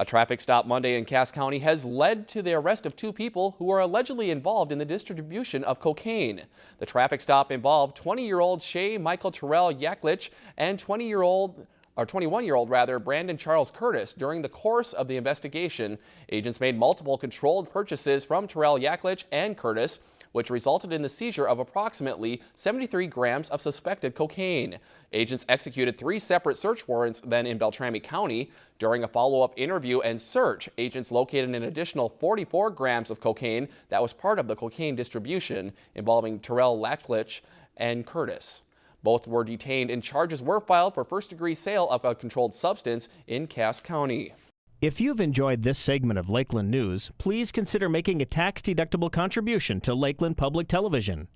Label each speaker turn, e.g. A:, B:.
A: A traffic stop Monday in Cass County has led to the arrest of two people who are allegedly involved in the distribution of cocaine. The traffic stop involved 20-year-old Shay Michael Terrell Yaklich and 20-year-old or 21-year-old rather, Brandon Charles Curtis. During the course of the investigation, agents made multiple controlled purchases from Terrell Yaklich and Curtis which resulted in the seizure of approximately 73 grams of suspected cocaine. Agents executed three separate search warrants then in Beltrami County. During a follow-up interview and search, agents located an additional 44 grams of cocaine that was part of the cocaine distribution involving Terrell Yaklich and Curtis. Both were detained and charges were filed for first-degree sale of a controlled substance in Cass County.
B: If you've enjoyed this segment of Lakeland News, please consider making a tax-deductible contribution to Lakeland Public Television.